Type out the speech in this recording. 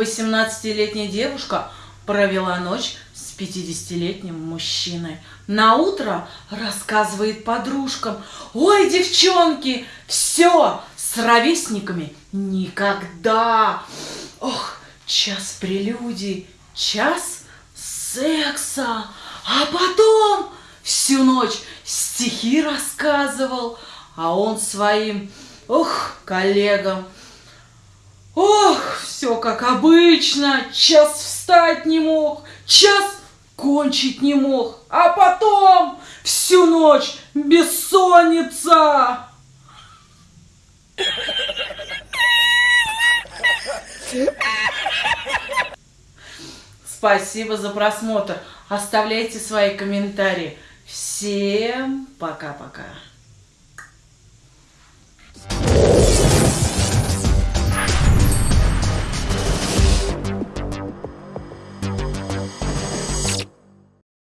18-летняя девушка провела ночь с 50-летним мужчиной. На утро рассказывает подружкам, ой, девчонки, все, с ровесниками никогда. Ох, час прелюдий, час секса, а потом всю ночь стихи рассказывал, а он своим, ох, коллегам, ох, все как обычно, час встать не мог, час кончить не мог, а потом всю ночь бессонница. Спасибо за просмотр. Оставляйте свои комментарии. Всем пока-пока.